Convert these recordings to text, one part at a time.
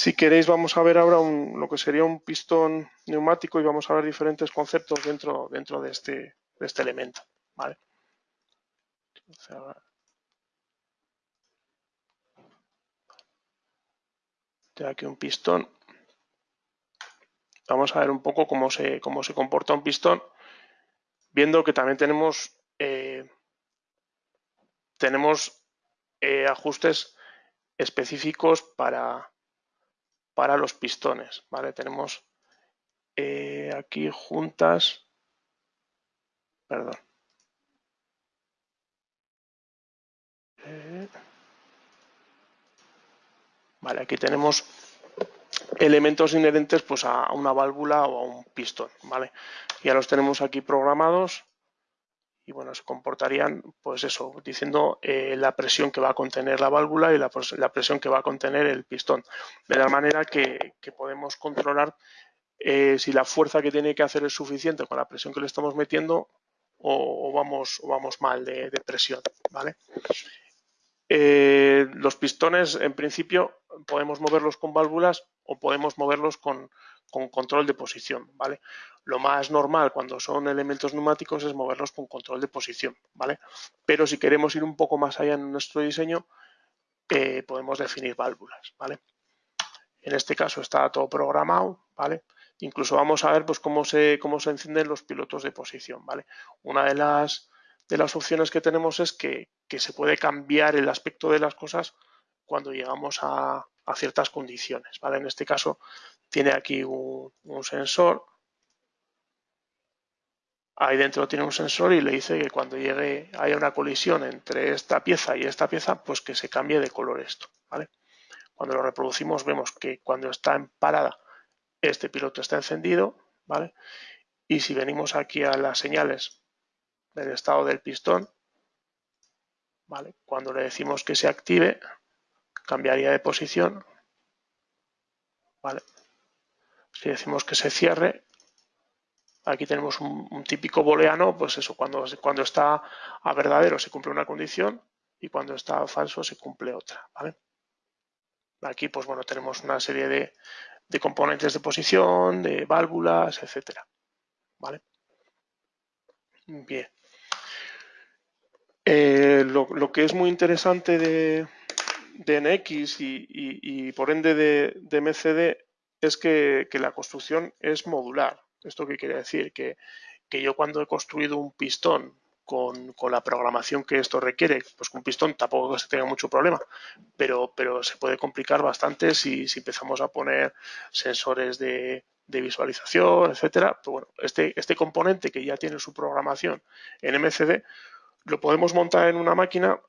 Si queréis vamos a ver ahora lo que sería un pistón neumático y vamos a ver diferentes conceptos dentro, dentro de, este, de este elemento. ¿vale? Aquí un pistón. Vamos a ver un poco cómo se, cómo se comporta un pistón, viendo que también tenemos, eh, tenemos eh, ajustes específicos para, para los pistones. ¿vale? Tenemos eh, aquí juntas, perdón. Eh, vale, aquí tenemos elementos inherentes pues, a una válvula o a un pistón. ¿vale? Ya los tenemos aquí programados y bueno, se comportarían, pues eso, diciendo eh, la presión que va a contener la válvula y la, presión que va a contener el pistón. De la manera que, podemos controlar eh, si la fuerza que tiene que hacer es suficiente con la presión que le estamos metiendo o, vamos, vamos mal de, presión. ¿vale? Eh, los pistones, en principio, podemos moverlos con válvulas o podemos moverlos con, con control de posición, ¿vale? Lo más normal cuando son elementos neumáticos es moverlos con control de posición, ¿vale? Pero si queremos ir un poco más allá en nuestro diseño, eh, podemos definir válvulas, ¿vale? En este caso está todo programado, ¿vale? Incluso vamos a ver pues, cómo, se, cómo se encienden los pilotos de posición, ¿vale? Una de las, de las opciones que tenemos es que, se puede cambiar el aspecto de las cosas cuando llegamos a, a ciertas condiciones, ¿vale? En este caso tiene aquí un, sensor. Ahí dentro tiene un sensor y le dice que cuando llegue haya una colisión entre esta pieza y esta pieza, pues que se cambie de color esto. ¿vale? Cuando lo reproducimos vemos que cuando está en parada este piloto está encendido. ¿vale? Y si venimos aquí a las señales del estado del pistón, ¿vale? cuando le decimos que se active, cambiaría de posición. ¿vale? Si decimos que se cierre, aquí tenemos un, típico booleano, pues eso, cuando, cuando está a verdadero se cumple una condición y cuando está a falso se cumple otra. Aquí, pues bueno, tenemos una serie de, componentes de posición, de válvulas, etcétera. ¿Vale? Bien. Eh, lo, que es muy interesante de, de NX y, por ende de, de MCD es que, la construcción es modular. ¿Esto qué quiere decir? Que, yo cuando he construido un pistón con, la programación que esto requiere, pues con un pistón tampoco se tenga mucho problema, pero, pero se puede complicar bastante si, empezamos a poner sensores de, visualización, etcétera. Pues bueno, este, este componente que ya tiene su programación en MCD, lo podemos montar en una máquina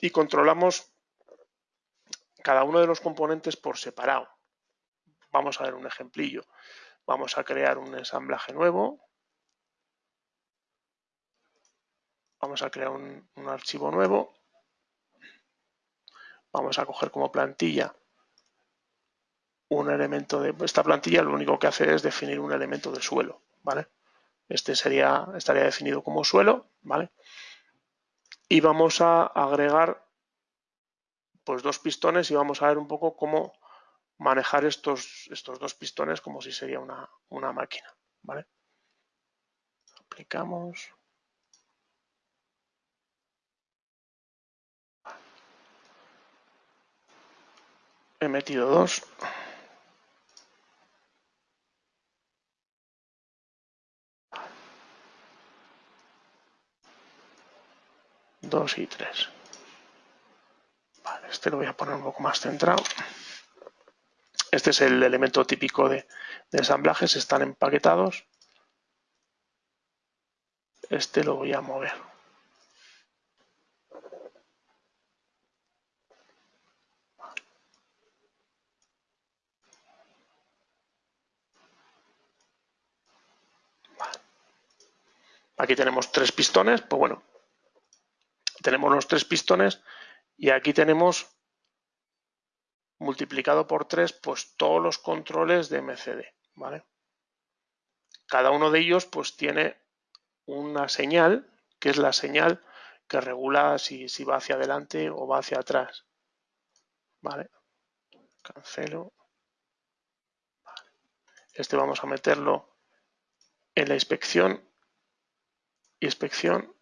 y controlamos cada uno de los componentes por separado. Vamos a ver un ejemplillo. Vamos a crear un ensamblaje nuevo. Vamos a crear un, archivo nuevo. Vamos a coger como plantilla un elemento de esta plantilla lo único que hace es definir un elemento de suelo, ¿vale? Este sería, estaría definido como suelo, ¿vale? Y vamos a agregar pues dos pistones y vamos a ver un poco cómo manejar estos, estos dos pistones como si sería una, una máquina. ¿vale? Aplicamos. He metido dos. Dos y tres. Vale, este lo voy a poner un poco más centrado. Este es el elemento típico de, ensamblajes, están empaquetados. Este lo voy a mover. Aquí tenemos tres pistones, pues bueno, tenemos los tres pistones y aquí tenemos multiplicado por 3, pues todos los controles de MCD, ¿vale? Cada uno de ellos pues tiene una señal, que es la señal que regula si, va hacia adelante o va hacia atrás, ¿vale? cancelo. Este vamos a meterlo en la inspección, inspección,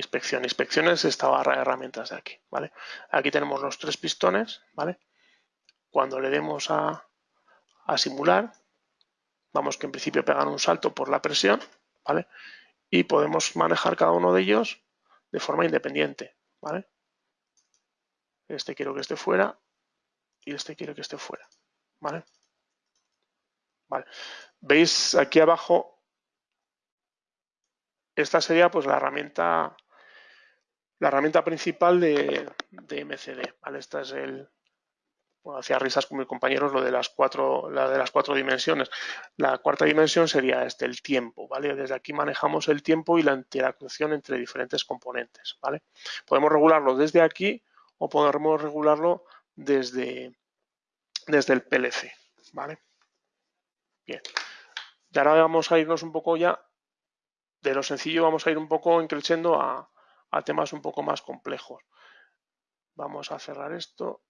inspección. Inspección es esta barra de herramientas de aquí, ¿vale? Aquí tenemos los tres pistones, ¿vale? Cuando le demos a, a simular, vamos que en principio pegan un salto por la presión, ¿vale? Y podemos manejar cada uno de ellos de forma independiente, ¿vale? Este quiero que esté fuera y este quiero que esté fuera, ¿vale? Vale. Veis aquí abajo, esta sería pues la herramienta la herramienta principal de, MCD, ¿vale? Esta es el, hacía risas con mis compañeros lo de las cuatro, la de las cuatro dimensiones. La cuarta dimensión sería este, el tiempo, ¿vale? Desde aquí manejamos el tiempo y la interacción entre diferentes componentes, ¿vale? Podemos regularlo desde aquí o podemos regularlo desde, desde el PLC, ¿vale? Bien. Y ahora vamos a irnos un poco ya de lo sencillo, vamos a ir un poco increciendo a, a temas un poco más complejos. Vamos a cerrar esto